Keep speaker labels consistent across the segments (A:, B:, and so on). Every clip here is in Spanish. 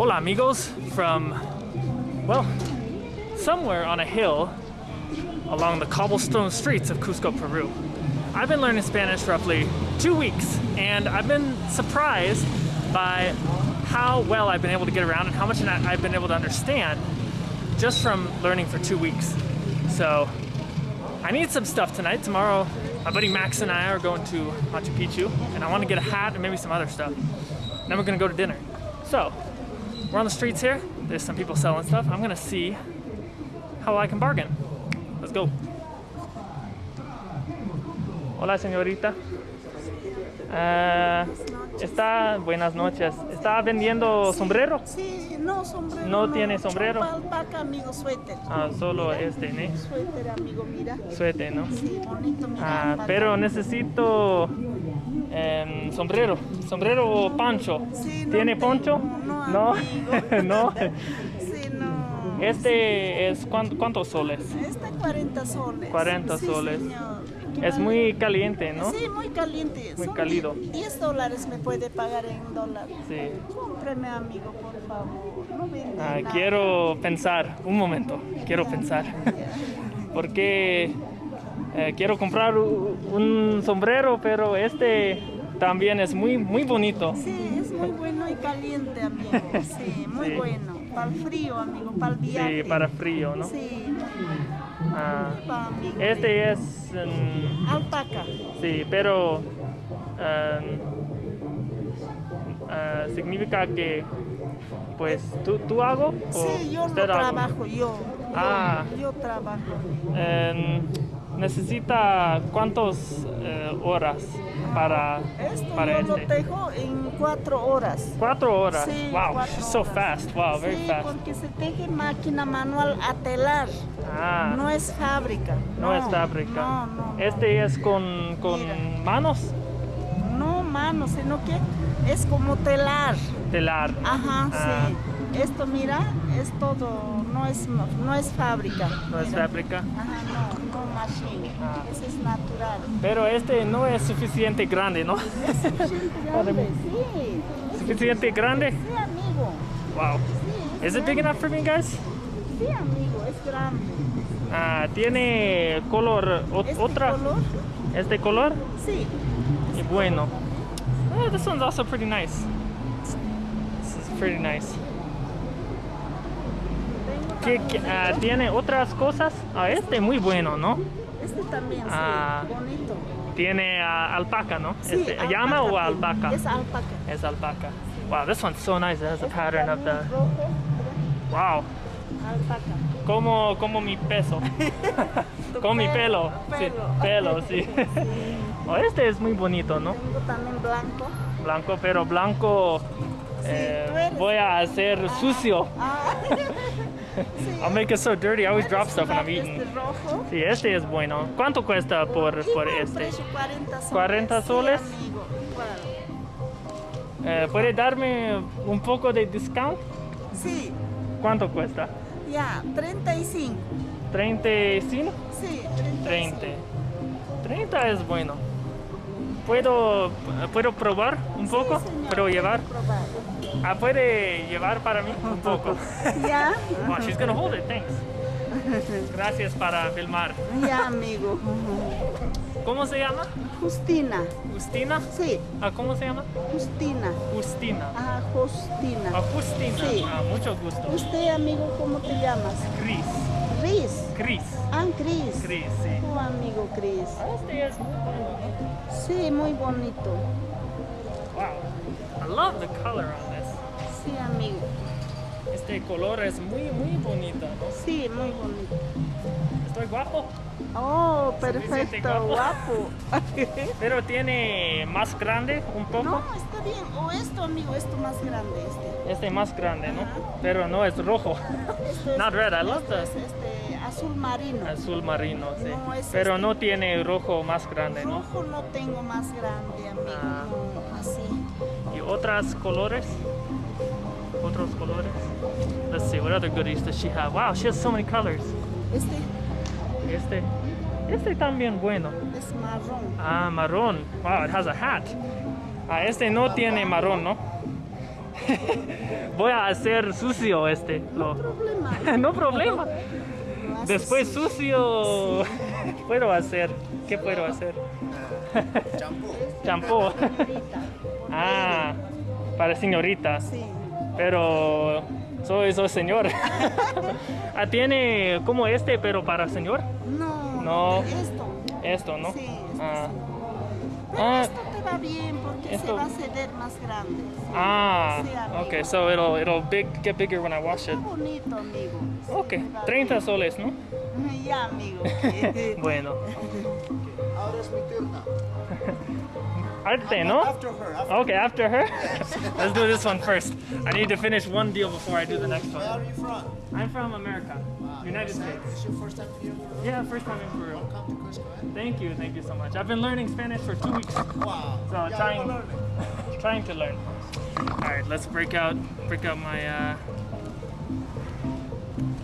A: Hola amigos from, well, somewhere on a hill along the cobblestone streets of Cusco, Peru. I've been learning Spanish roughly two weeks and I've been surprised by how well I've been able to get around and how much I've been able to understand just from learning for two weeks. So I need some stuff tonight. Tomorrow, my buddy Max and I are going to Machu Picchu and I want to get a hat and maybe some other stuff. Then we're gonna go to dinner. So we're on the streets here. There's some people selling stuff. I'm gonna see how I can bargain. Let's go. Hola, señorita. Uh, está, buenas noches. ¿Está vendiendo sombrero?
B: Sí, no, sombrero.
A: No, no. tiene sombrero.
B: Alpaca, amigo, suéter.
A: Ah, solo mira, este, ¿no?
B: Suéter, amigo, mira.
A: Suéter, ¿no?
B: Sí, bonito, mira.
A: Ah, pero necesito eh, sombrero. Sombrero o pancho.
B: Sí, no
A: ¿Tiene poncho?
B: No,
A: no. no.
B: Sí, no.
A: Este es ¿cuánto, cuántos soles?
B: Este 40 soles.
A: 40
B: sí,
A: soles.
B: Señor.
A: Es muy caliente, ¿no?
B: Sí, muy caliente.
A: Muy
B: Son
A: cálido.
B: 10 dólares me puede pagar en dólares.
A: Sí.
B: Cómpreme, amigo, por favor. No
A: Ah,
B: nada.
A: quiero pensar, un momento, quiero pensar. Porque eh, quiero comprar un sombrero, pero este también es muy, muy bonito.
B: Sí, es muy bueno y caliente, amigo. Sí, muy
A: Sí.
B: bueno. Para el frío, amigo, para el viaje.
A: Sí, para frío, ¿no?
B: Sí,
A: Ah, este es,
B: Alpaca.
A: sí, pero um, ah, significa que, pues, ¿tú, tú hago? o
B: Sí, yo
A: hago?
B: trabajo, yo.
A: Ah.
B: Yo, yo trabajo.
A: Necesita cuántas horas para,
B: Esto
A: para
B: yo lo
A: este?
B: tejo en cuatro horas.
A: Cuatro horas.
B: Sí,
A: wow,
B: cuatro
A: so
B: horas.
A: fast. Wow, very
B: sí,
A: fast.
B: porque se teje máquina manual a telar.
A: Ah,
B: No es fábrica.
A: no, es fábrica.
B: No, no.
A: Este es con, con manos
B: No mano, sino que es como telar.
A: telar.
B: Ajá,
A: Ah.
B: sí. Esto, mira, es todo, no es, no es fábrica.
A: No es fábrica.
B: Ajá, no, no machine.
A: Ah.
B: Es natural.
A: Pero este no es suficiente grande, ¿no?
B: Grande, sí.
A: suficiente grande.
B: Sí, amigo.
A: Wow.
B: Sí,
A: Is it big enough for me, guys?
B: Sí, amigo, es grande.
A: Ah, tiene color o-
B: ¿Este
A: otra.
B: color?
A: Este color
B: Sí.
A: y bueno. Ah, this one's also pretty nice. This is pretty nice.
B: Tengo
A: ¿Qué,
B: también
A: qué- ah, tiene otras cosas? Ah, este muy bueno, ¿no?
B: Este también,
A: Ah.
B: sí, bonito.
A: Tiene ah, alpaca, ¿no?
B: Sí,
A: Este, ¿Llama o alpaca?
B: Es alpaca.
A: Es alpaca. Wow, this one's so nice. It has the
B: Este
A: pattern of the.
B: rojo,
A: Wow,
B: alpaca.
A: como, como mi peso. Como mi pelo. Sí,
B: Pelo.
A: pelo, sí. Oh, este es muy bonito, ¿no?
B: Tengo también blanco.
A: Blanco, pero blanco. eh, voy a hacer sucio.
B: Ah. sí,
A: I'll make it so dirty. I always drop
B: ¿Puedes
A: stuff when I'm eating.
B: Este rojo.
A: Sí, este es bueno. ¿Cuánto cuesta por, por este?
B: precio, 40 soles.
A: 40
B: Sí,
A: soles. Eh, ¿Puede darme un poco de discount?
B: Sí,
A: ¿Cuánto cuesta?
B: ya, 35.
A: ¿35?
B: Sí, 35.
A: 30. 30 es bueno. ¿Puedo, ¿puedo probar un
B: Sí,
A: poco? ¿Puedo llevar?
B: probar.
A: Ah, ¿puede llevar para mí un poco?
B: Ya,
A: Wow, she's gonna hold it, thanks. Gracias para filmar.
B: ya, amigo.
A: ¿Cómo se llama?
B: Justina.
A: ¿Justina?
B: Sí,
A: Ah, ¿Cómo se llama?
B: Justina.
A: Justina.
B: Ah, Justina.
A: Ah, Justina.
B: Sí.
A: Ah, mucho gusto.
B: Usted, amigo, ¿cómo te llamas?
A: Chris.
B: Chris.
A: Chris.
B: Ah, Chris.
A: Chris, sí.
B: Tu amigo Chris.
A: Este es muy bueno.
B: Sí, muy bonito.
A: Wow. I love the color on this.
B: Sí, amigo.
A: Este color es muy, muy bonito, ¿no?
B: Sí, muy bonito.
A: Estoy guapo,
B: Oh, perfecto,
A: guapo.
B: guapo.
A: pero tiene más grande un poco.
B: No, está bien. O esto, amigo, esto más grande, este.
A: Este más grande, ¿no? Pero no es rojo.
B: Esto es,
A: Not red, I love
B: este azul marino.
A: Azul marino, sí.
B: No, es
A: Pero
B: este.
A: no tiene rojo más grande, ¿no?
B: Rojo no tengo más grande, amigo.
A: Ah.
B: No, así.
A: ¿Y otros colores? Otros colores? Let's see, what other goodies does she have? Wow, she has so many colors.
B: Este
A: Este, este también bueno.
B: es marrón.
A: Ah, marrón. Wow, it has a hat. Ah, este no tiene marrón, ¿no? Voy a hacer sucio este. Lo-
B: Problema.
A: no problema. Después
B: sucio.
A: sucio. Puedo hacer. ¿Qué puedo hacer? Champú.
B: Señorita.
A: Ah, para señorita.
B: Sí.
A: Pero soy, soy señor. ah, tiene como este, pero para señor.
B: No.
A: No.
B: Esto.
A: Esto, ¿no?
B: Sí, esto
A: Ah.
B: sí. Pero
A: Ah.
B: esto te va bien porque
A: Esto-
B: se va a ceder más grande.
A: Ah,
B: Sí,
A: okay. So it'll it'll big get bigger when I wash
B: Está
A: it.
B: bonito, amigo. Sí, va
A: 30 soles, ¿no?
B: bien. Ya, amigo.
A: Bueno,
C: Ahora es mi turno.
A: Arte, ¿no?
C: After her. After
A: Okay, after her. Let's do this one first. I need to finish one deal before I do the next one.
C: Where are you from?
A: I'm from America,
C: Wow.
A: United States.
C: this your first time here?
A: Yeah, first time in Peru.
C: Come to Cusco, eh?
A: Thank you, thank you so much. I've been learning Spanish for two weeks.
C: Wow.
A: So
C: Yeah,
A: trying, trying to learn. All right, let's break out, break out my, uh,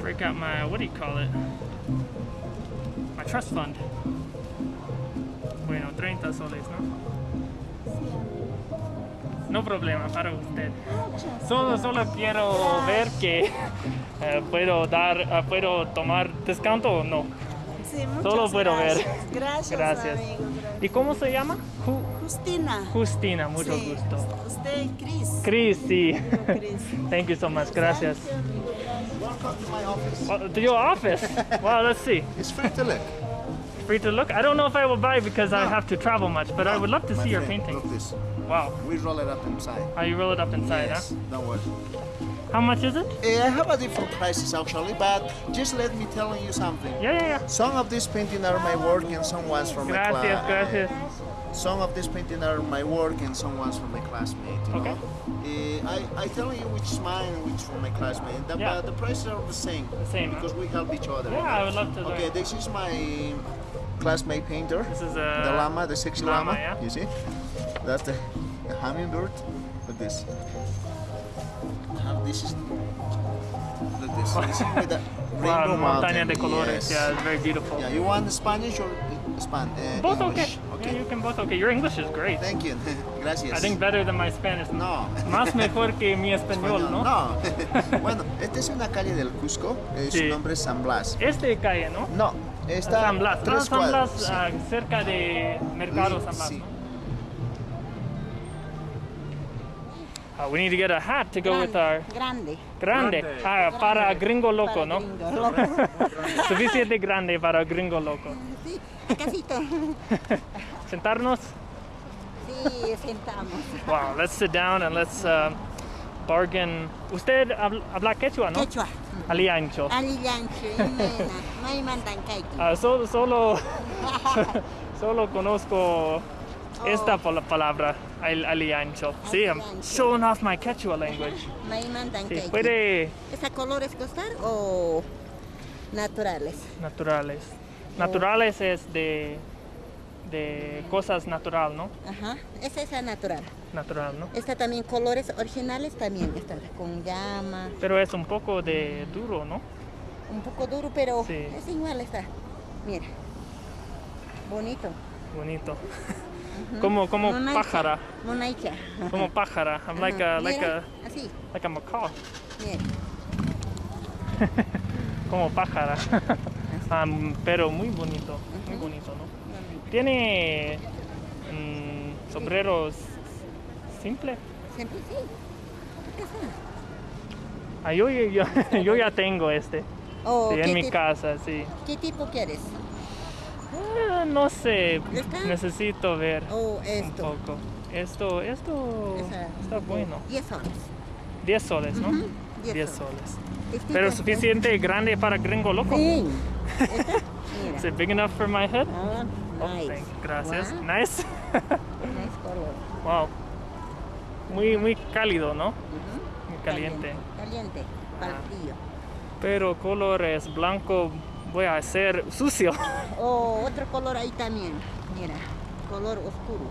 A: break out my, what do you call it? My trust fund. Bueno, 30 soles, ¿no? No problema para usted. Solo, solo quiero ver que eh, puedo dar, eh, puedo tomar descanto o no.
B: Sí,
A: Solo puedo ver.
B: gracias. Gracias, amigo. gracias.
A: ¿Y cómo se llama? Ju-
B: Justina.
A: Justina, mucho
B: Sí,
A: gusto.
B: Usted, Cris.
A: Chris, sí. Thank you so much. Gracias.
C: Welcome to my office.
A: Well, to your office. Wow, let's see.
C: It's free to look.
A: Free to look. I don't know if I will buy because I have to travel much, but I would love to
C: My
A: see your painting. Wow.
C: We roll it up inside.
A: How you roll it up inside,
C: yes.
A: huh?
C: Don't worry.
A: How much is it?
C: Eh, I have a different prices actually, but just let me tell you something.
A: Yeah, yeah, yeah.
C: Some of these paintings are my work and some ones from my
A: Gracias,
C: class.
A: gracias.
C: Some of these paintings are my work and some ones from my classmate. You
A: Okay.
C: Know? Eh, I I tell you which is mine and which from my classmate. The,
A: Yeah.
C: but the prices are the same.
A: The same, huh?
C: Because we help each other.
A: Yeah? I would love to learn.
C: Okay, this is my classmate painter.
A: This is a...
C: the
A: a
C: llama, the sexy
A: llama,
C: llama.
A: yeah.
C: You see? That's the, the hummingbird. Look this. Uh, this is. Look this. this is with the
A: wow,
C: rainbow
A: montaña
C: mountain.
A: de colores.
C: Yes.
A: Yeah, it's very beautiful.
C: Yeah, you want Spanish or uh, Span? Uh,
A: Both
C: English?
A: okay. Yeah, you can both okay. Your English is great.
C: Thank you. Gracias.
A: I think better than my Spanish.
C: No.
A: Más mejor que mi español, ¿no?
C: No. bueno, esta es una calle del Cusco. eh,
A: Sí.
C: Su nombre es San Blas.
A: Este calle, ¿no?
C: No, está
A: San Blas. Ah,
C: tres
A: San
C: cuadras.
A: Blas,
C: sí.
A: ah, cerca de Mercado San Blas.
C: Sí.
A: ¿no? Ah, we need to get a hat to go with our
B: Grande.
A: grande. Ah, para gringo loco,
B: Para
A: ¿no?
B: gringo loco.
A: Suficiente grande para gringo loco.
B: Sí, casito.
A: Sentarnos.
B: Sí, sentamos.
A: Wow, let's sit down and let's uh, bargain. Usted habla, habla quechua, ¿no?
B: Quechua.
A: Aliancho.
B: Aliancho, Imena. No hay mandancaiki.
A: Ah, solo, solo, solo conozco esta pala- palabra, al- aliancho. Sí, I'm showing off my Quechua language. Sí, puede
B: ¿Es a colores costar o naturales?
A: naturales. Naturales es de, de cosas natural, ¿no?
B: Ajá. Esa es la natural.
A: Natural, ¿no?
B: Esta también, colores originales también. Esta con llama.
A: Pero es un poco de duro, ¿no?
B: Un poco duro, pero
A: Sí.
B: es igual esta. Mira. Bonito.
A: Bonito. Como, como
B: Monaica.
A: pájara.
B: Monaica.
A: Como pájara. I'm like a, like
B: Mira,
A: a,
B: Así.
A: like a macaw. Como pájara. Am, pero muy bonito. Muy bonito, ¿no? Tiene mm, sombreros simple.
B: Siempre sí.
A: Ah, yo, yo, yo ya tengo este.
B: O
A: Sí,
B: ¿qué,
A: en mi casa, sí.
B: ¿Qué tipo quieres?
A: Ah, no sé,
B: ¿Está?
A: necesito ver
B: O
A: un
B: esto.
A: poco. Esto, esto
B: Esa-
A: está bueno.
B: 10 soles.
A: 10 soles, ¿no?
B: Ujú, 10
A: 10
B: soles.
A: soles.
B: Este
A: Pero
B: es-
A: suficiente grande para gringo loco.
B: Sí.
A: Is it big enough for my head?
B: Ah,
A: Oh,
B: nice.
A: thank gracias.
B: Wow,
A: Nice.
B: nice color.
A: wow. Muy, muy cálido, ¿no?
B: Ujú.
A: Muy caliente.
B: Caliente. Para el
A: Ah.
B: frío.
A: Pero color es blanco. Voy a hacer sucio.
B: O otro color ahí también. Mira. Color oscuro.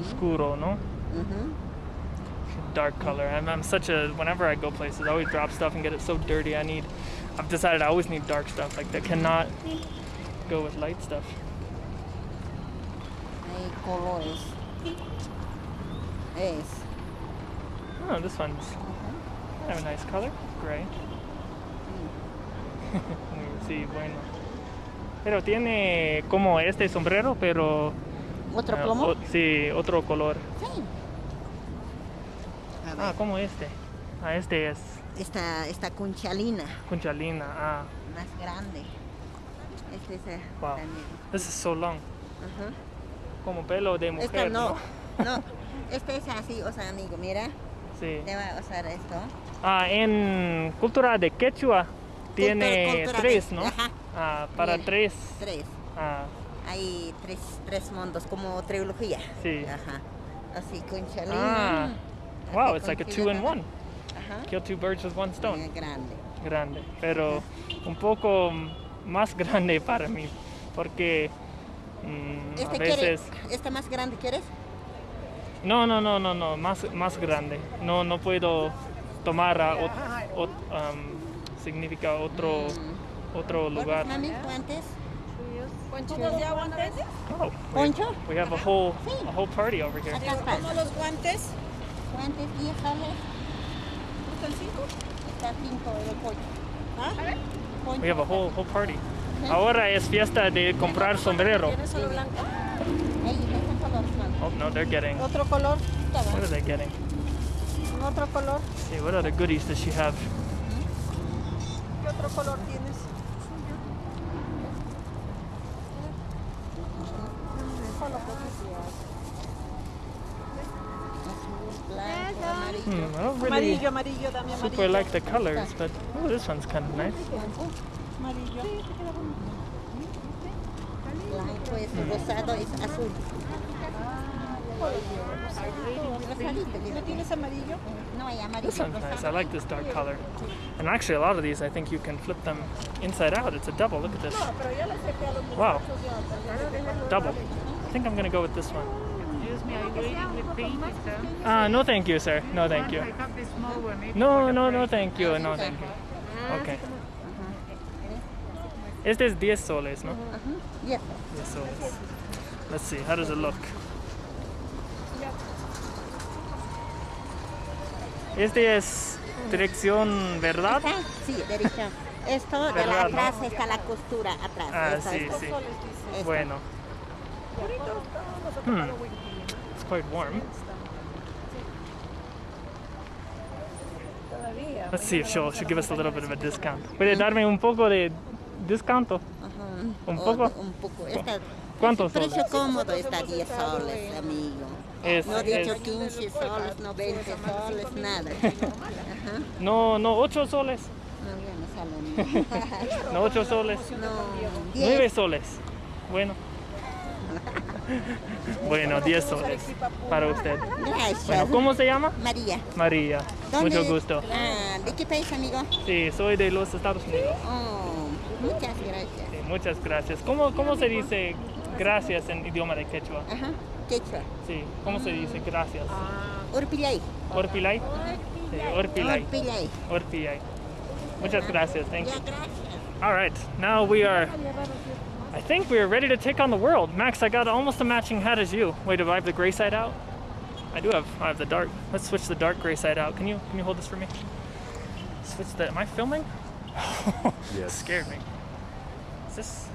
A: Oscuro, ¿no?
B: Ujú.
A: dark color. I'm, I'm such a whenever I go places, I always drop stuff and get it so dirty. I need. I've decided I always need dark stuff. Like that cannot go with light stuff.
B: Hay colores. Es.
A: Oh, this one's have a nice color, gray. sí, bueno. Pero tiene como este sombrero, pero
D: ¿Otro
A: ah,
D: plomo?
A: o- sí, otro color.
D: Sí. A
A: Ah, como este. Ah, este es
D: esta, esta conchalina,
A: Cunchalina. Ah,
D: más grande. Este es eh,
A: wow.
D: también.
A: This is so long. Como pelo de mujer,
D: Esta no, no. Este es así, o sea, amigo, mira,
A: Sí.
D: te va a usar esto.
A: Ah, en cultura de quechua tiene
D: cultura
A: tres, ¿no?
D: ajá.
A: Ah, para tres.
D: Tres.
A: Ah,
D: Hay tres, tres mundos, como trilogía.
A: Sí.
D: Ajá. Así,
A: Ah.
D: conchalina.
A: wow,
D: así,
A: it's like a two in one.
D: Ajá.
A: Kill two birds with one stone.
D: Eh, grande.
A: Grande, pero un poco más grande para mí, porque mm, a
D: Este
A: veces...
D: quiere, este más grande, ¿quieres?
A: No, no, no, no, no, más, más grande. No, no puedo tomar a ot- um, significa otro, otro lugar.
D: Mami, guantes.
B: ¿Todos ya guantes?
A: Oh, we,
D: Poncho.
A: we have a whole,
D: Sí.
A: a whole party over here.
B: ¿Cómo los guantes?
D: Guantes 10 soles.
B: ¿Están cinco?
D: Está 5 el poncho.
B: ¿Ah?
D: Poncho.
A: We have a whole, whole party. Ahora es fiesta de comprar sombrero.
B: ¿Tienes solo blanco?
A: Oh no, they're getting.
B: ¿Otro color?
A: What are they getting?
B: ¿Otro color?
A: see, what other goodies does she have?
B: ¿Qué otro color tienes?
D: Azul.
A: Hmm, I don't really
B: Amarillo, amarillo, dame amarillo.
A: super like the colors, but oh, this one's kind of nice.
B: Amarillo.
D: Blanco es rosado, es azul. Rosadito,
B: ¿No
D: mira.
B: tienes amarillo?
D: No hay amarillo.
A: This one's nice. I like this dark color. And actually, a lot of these, I think you can flip them inside out. It's a double. Look at this.
B: No, pero ya le acepté a los
A: Wow. Double. I think I'm gonna go with this one.
E: Excuse me, are you waiting with paint, sir?
A: Ah, no, thank you, sir. No, thank you.
E: I have the small one. maybe
A: No, no, no, thank you. No, thank you. Okay. Este es 10 soles, ¿no?
D: Yes.
A: 10 soles. Let's see. How does it look? Este es dirección, ¿verdad?
D: Sí, derecha. Esto de la
A: ¿Verdad, no?
D: atrás está la costura atrás.
A: Ah,
D: Esto,
A: sí,
D: esto,
A: sí.
D: esto.
A: Bueno. Hmm. It's quite warm. Let's see if she'll, she'll give us a little bit of a discount. ¿Puede darme un poco de descanto? ¿Un
D: O-
A: poco?
D: Un poco. Esta,
A: ¿Cuántos
D: el precio
A: soles?
D: cómodo está 10 soles, amigo.
A: Es,
D: No he dicho
A: es-
D: 15 soles, no 20 soles, nada. Ajá.
A: no, no, 8 soles.
D: No, ya no sale.
A: No, 8 soles.
D: No,
A: 9
D: 10.
A: soles. Bueno. Bueno, 10 soles para usted.
D: Gracias.
A: Bueno, ¿cómo se llama?
D: María.
A: María.
D: ¿Dónde-
A: Mucho gusto.
D: Ah, ¿De qué país, amigo?
A: Sí, soy de los Estados Unidos.
D: Oh, muchas gracias.
A: Sí, muchas gracias. ¿Cómo, ¿Cómo se dice gracias en idioma de quechua?
D: Ajá. Quechua.
A: Sí, ¿cómo se dice gracias?
D: Ah, Urpillay.
A: Orpilay. Sí, Orpilay.
D: Urpillay.
A: Orpilay. Muchas gracias. Thank you. All right, now we are. I think we are ready to take on the world. Max, I got almost a matching hat as you. Wait, do I have the gray side out? I do have. I have the dark. Let's switch the dark gray side out. Can you can you hold this for me? Switch the. Am I filming?
F: Yes.
A: Scared me. Is this?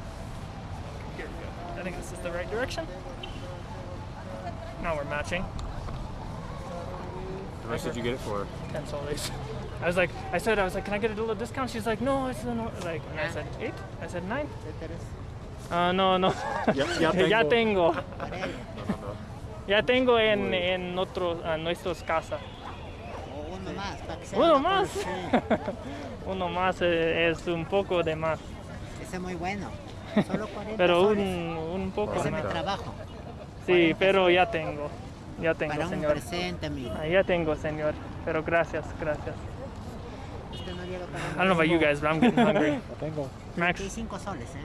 A: I think this is the right direction. Now we're matching.
F: How much did you get it for?
A: 10 soles. I was like, I said, I was like, can I get a little discount? She's like, no, it's no, like, and I said, eight? I said, nine? Uh, no, no.
F: Ya- ya
A: ya tengo.
F: tengo. No, no.
A: Ya tengo en, en otros, a nuestros casas.
D: Uno más, para que sea
A: Uno más. Uno más eh, es un poco de más.
G: Ese es muy bueno. Solo 40
A: Pero un, un poco más.
G: trabajo.
A: Sí, pero ya tengo. Ya tengo,
G: Para un
A: señor.
G: presente, amigo.
A: Ah, Ya tengo, señor. Pero gracias, gracias.
G: Usted no llega para
A: I don't know about you guys, but I'm getting hungry.
F: tengo.
A: Max.
G: 25 soles, ¿eh?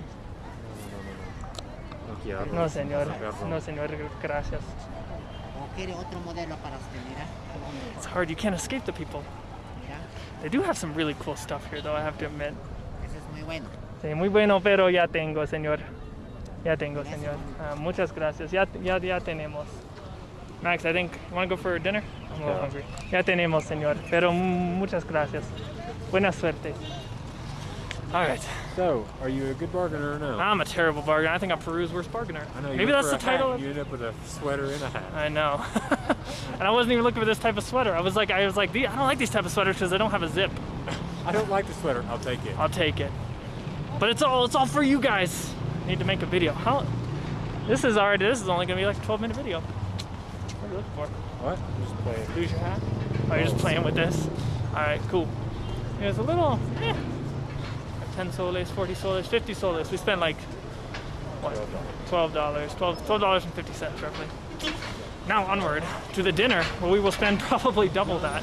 F: No
A: señor. No, señor. Gracias.
G: ¿O quiere otro modelo para usted? Mira.
A: It's hard. You can't escape the people.
G: Mira.
A: They do have some really cool stuff here, though, I have to admit.
G: Es muy bueno.
A: Sí, muy bueno, pero ya tengo, señor. Ya tengo, señor. Ah, muchas gracias. Ya, ya, ya tenemos. Max, I think, you want to go for dinner? I'm a little hungry. Ya tenemos, señor. Pero muchas gracias. Buena suerte. All right.
F: So, are you a good bargainer or no?
A: I'm a terrible bargainer. I think I'm Peru's worst bargainer.
F: I know. You
A: Maybe that's the
F: for a hat,
A: title.
F: You end up with a sweater and a hat.
A: I know. and I wasn't even looking for this type of sweater. I was like, I was like, I don't like these type of sweaters because they don't have a zip.
F: I don't like the sweater. I'll take it.
A: I'll take it. But it's all, it's all for you guys. Need to make a video. How? This is already. This is only gonna be like a 12 minute video. What are you looking for?
F: What? Just play it.
A: Lose your hat? Oh, you're just playing with this? Alright, cool. Yeah, it's a little, eh. 10 soles, 40 soles, 50 soles. We spent like, what? $12. $12, $12.50 roughly. Now onward to the dinner where we will spend probably double that.